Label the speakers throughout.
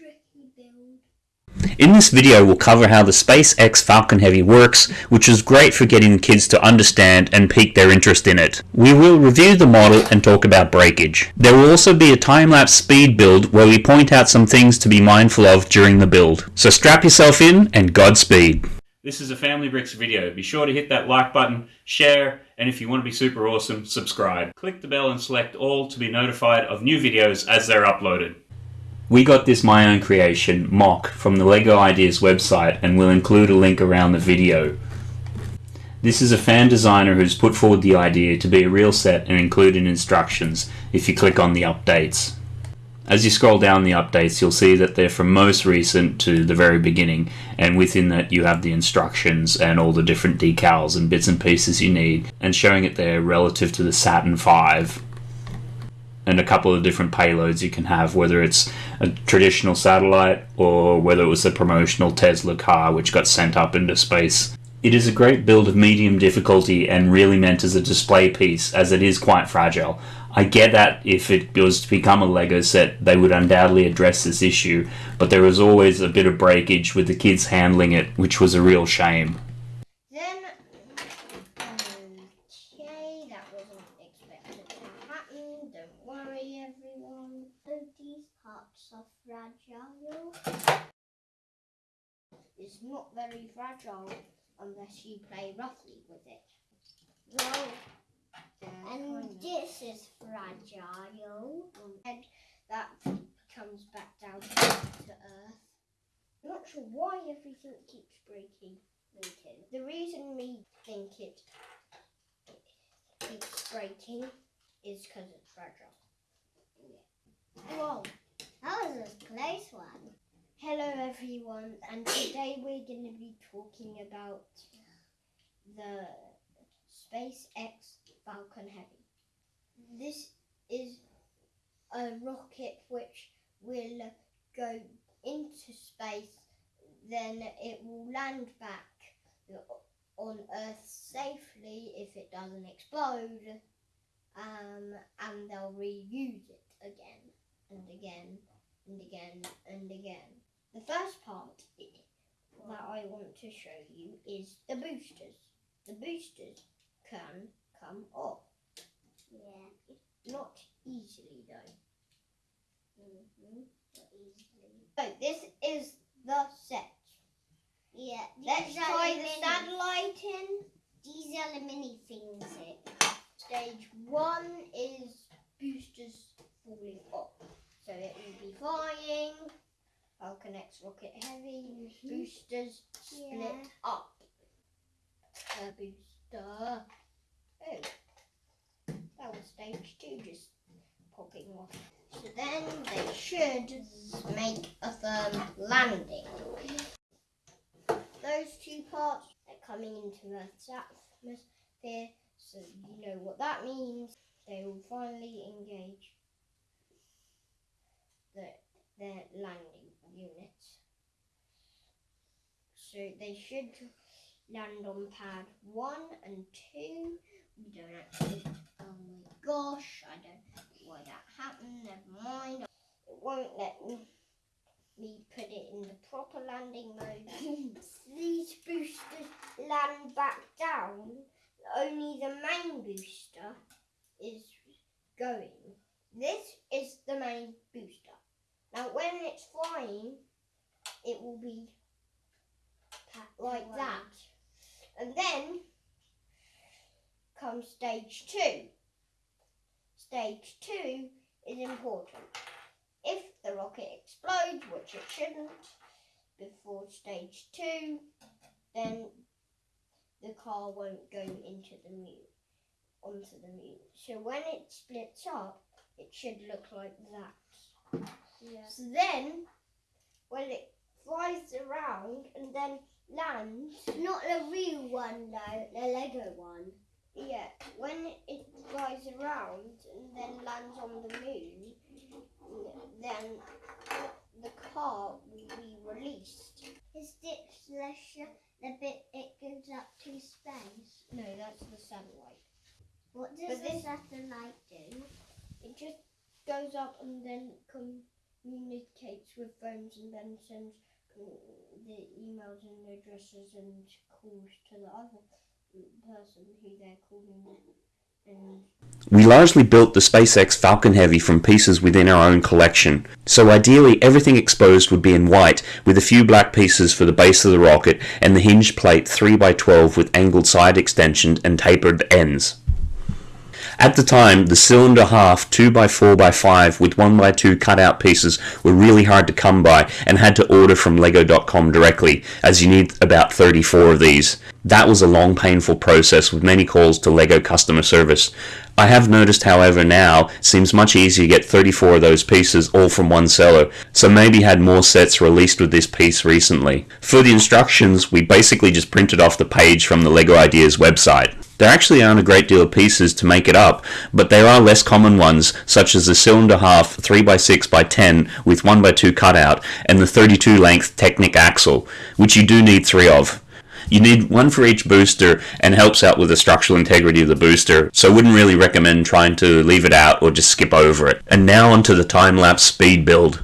Speaker 1: tricky build.
Speaker 2: In this video we'll cover how the SpaceX Falcon Heavy works, which is great for getting kids to understand and pique their interest in it. We will review the model and talk about breakage. There will also be a time-lapse speed build where we point out some things to be mindful of during the build. So strap yourself in and Godspeed. This is a Family Bricks video. Be sure to hit that like button, share, and if you want to be super awesome, subscribe. Click the bell and select all to be notified of new videos as they're uploaded. We got this my own creation, MOC, from the LEGO Ideas website and we'll include a link around the video. This is a fan designer who's put forward the idea to be a real set and included instructions if you click on the updates. As you scroll down the updates, you'll see that they're from most recent to the very beginning, and within that you have the instructions and all the different decals and bits and pieces you need, and showing it there relative to the Saturn V and a couple of different payloads you can have, whether it's a traditional satellite or whether it was the promotional Tesla car which got sent up into space. It is a great build of medium difficulty and really meant as a display piece as it is quite fragile. I get that if it was to become a LEGO set, they would undoubtedly address this issue, but there was always a bit of breakage with the kids handling it, which was a real shame.
Speaker 1: Then, okay, that wasn't expected to happen. Don't worry, everyone. So these parts are It's not very fragile unless you play roughly with it. Well, and this is fragile. Um, and that comes back down to earth. I'm not sure why everything keeps breaking. breaking. The reason we think it keeps breaking is because it's fragile. Yeah. Whoa, that was a close one. Hello everyone, and today we're going to be talking about the SpaceX Falcon Heavy. This is a rocket which will go into space, then it will land back on Earth safely if it doesn't explode, um, and they'll reuse it again and again and again and again. The first part that I want to show you is the boosters. The boosters can come off. Yeah. Not easily though. Mm -hmm. Not easily. So this is the set. Yeah. Let's try the, the satellite in. These are the mini things. Stage one is boosters falling off. So it will be flying. Falcon X Rocket Heavy. Mm -hmm. Boosters split yeah. up. A booster. Oh, that was stage two just popping off. So then they should make a firm landing. Those two parts are coming into Earth's atmosphere, so you know what that means. They will finally engage the, their landing units. So they should land on pad one and two. We don't actually, oh my gosh, I don't know why that happened, never mind. It won't let me, me put it in the proper landing mode. These boosters land back down, only the main booster is going. This is the main booster. Now when it's flying, it will be like that. And then comes stage two. Stage two is important. If the rocket explodes, which it shouldn't, before stage two, then the car won't go into the moon, onto the moon. So when it splits up, it should look like that. Yeah. So then, when it flies around and then lands. Not the real one though, the Lego one. Yeah, when it flies around and then lands on the moon, then the car will be released. Is this the, the bit it goes up to space? No, that's the satellite. What does but the this, satellite do? It just goes up and then comes communicates with phones and then sends the emails and addresses and calls to the other person who they're calling. And
Speaker 2: We largely built the SpaceX Falcon Heavy from pieces within our own collection, so ideally everything exposed would be in white with a few black pieces for the base of the rocket and the hinge plate 3x12 with angled side extensions and tapered ends. At the time, the cylinder half 2x4x5 with 1x2 cutout pieces were really hard to come by and had to order from lego.com directly, as you need about 34 of these. That was a long, painful process with many calls to Lego customer service. I have noticed, however, now seems much easier to get 34 of those pieces all from one seller, so maybe had more sets released with this piece recently. For the instructions, we basically just printed off the page from the Lego Ideas website. There actually aren't a great deal of pieces to make it up, but there are less common ones, such as the cylinder half 3x6x10 with 1x2 cutout and the 32 length Technic axle, which you do need three of. You need one for each booster and helps out with the structural integrity of the booster, so wouldn't really recommend trying to leave it out or just skip over it. And now onto the time-lapse speed build.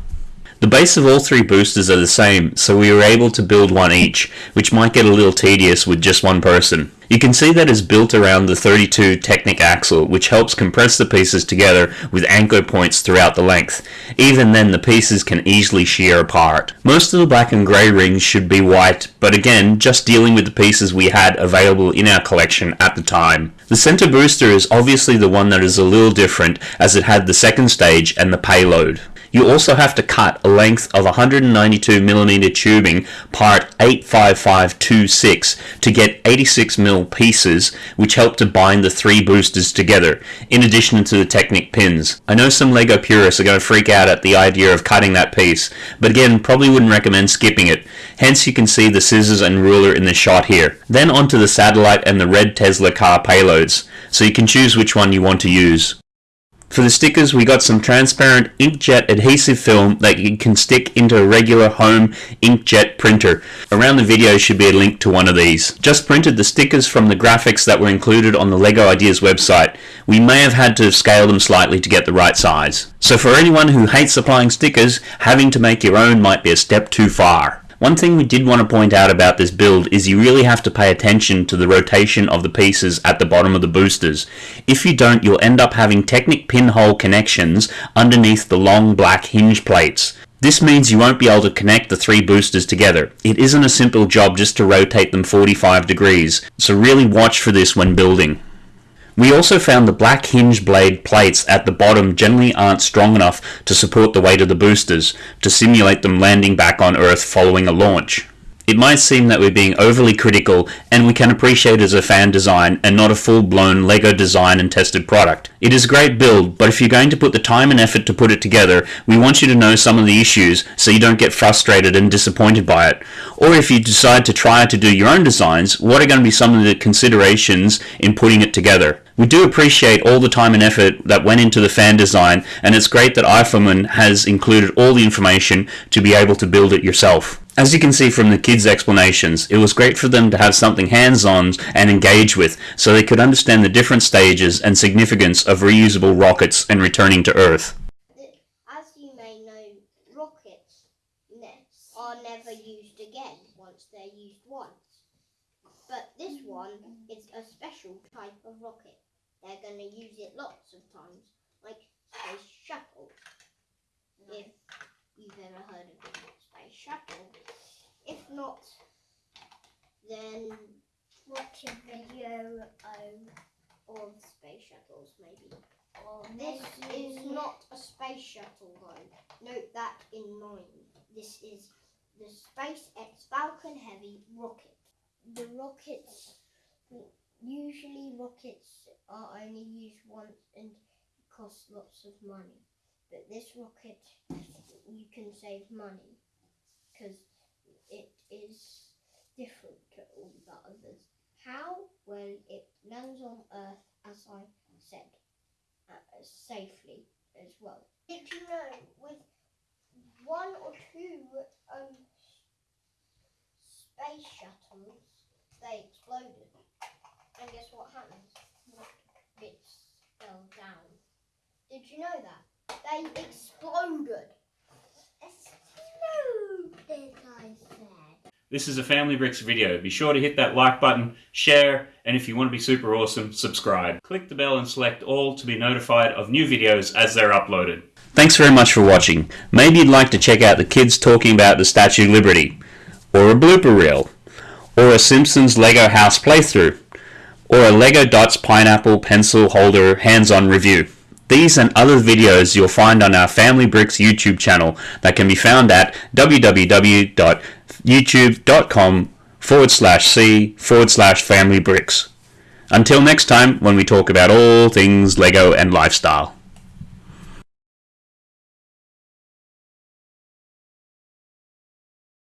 Speaker 2: The base of all three boosters are the same, so we were able to build one each, which might get a little tedious with just one person. You can see that it's built around the 32 Technic axle, which helps compress the pieces together with anchor points throughout the length. Even then, the pieces can easily shear apart. Most of the black and grey rings should be white, but again, just dealing with the pieces we had available in our collection at the time. The center booster is obviously the one that is a little different, as it had the second stage and the payload. You also have to cut a length of 192mm tubing part 85526 to get 86mm pieces which help to bind the three boosters together, in addition to the Technic pins. I know some LEGO purists are going to freak out at the idea of cutting that piece, but again probably wouldn't recommend skipping it, hence you can see the scissors and ruler in the shot here. Then onto the satellite and the red Tesla car payloads, so you can choose which one you want to use. For the stickers, we got some transparent inkjet adhesive film that you can stick into a regular home inkjet printer. Around the video should be a link to one of these. Just printed the stickers from the graphics that were included on the LEGO Ideas website. We may have had to scale them slightly to get the right size. So for anyone who hates applying stickers, having to make your own might be a step too far. One thing we did want to point out about this build is you really have to pay attention to the rotation of the pieces at the bottom of the boosters. If you don't, you'll end up having Technic pinhole connections underneath the long black hinge plates. This means you won't be able to connect the three boosters together. It isn't a simple job just to rotate them 45 degrees, so really watch for this when building. We also found the black hinge blade plates at the bottom generally aren't strong enough to support the weight of the boosters to simulate them landing back on Earth following a launch. It might seem that we're being overly critical and we can appreciate it as a fan design and not a full-blown LEGO design and tested product. It is a great build, but if you're going to put the time and effort to put it together, we want you to know some of the issues so you don't get frustrated and disappointed by it. Or if you decide to try to do your own designs, what are going to be some of the considerations in putting it together? We do appreciate all the time and effort that went into the fan design, and it's great that iForman has included all the information to be able to build it yourself. As you can see from the kids' explanations, it was great for them to have something hands-on and engage with, so they could understand the different stages and significance of reusable rockets and returning to Earth.
Speaker 1: as you may know, rockets are never used again once they're used once. But this one is a special type of rocket. They're going to use it lots of times, like space shuttle. If you've ever heard of a space shuttle. If not, then watch a video um, of space shuttles, maybe. This is not a space shuttle, though. Note that in mind. This is the SpaceX Falcon Heavy rocket. The rockets, usually rockets are only used once and cost lots of money. But this rocket, you can save money because it is different to all the others. How? Well, it lands on Earth, as I said uh, safely as well. Did you know with one or two um, space shuttles, they exploded, and guess what happens? What fell down? Did you know that? They exploded. Exploded, I said.
Speaker 2: This is a Family Bricks video. Be sure to hit that like button, share, and if you want to be super awesome, subscribe. Click the bell and select all to be notified of new videos as they're uploaded. Thanks very much for watching. Maybe you'd like to check out the kids talking about the Statue of Liberty, or a blooper reel, or a Simpsons Lego house playthrough or a Lego Dots pineapple pencil holder hands-on review. These and other videos you'll find on our Family Bricks YouTube channel that can be found at www.youtube.com forward slash C forward slash Family Bricks. Until next time, when we talk about all things Lego and lifestyle.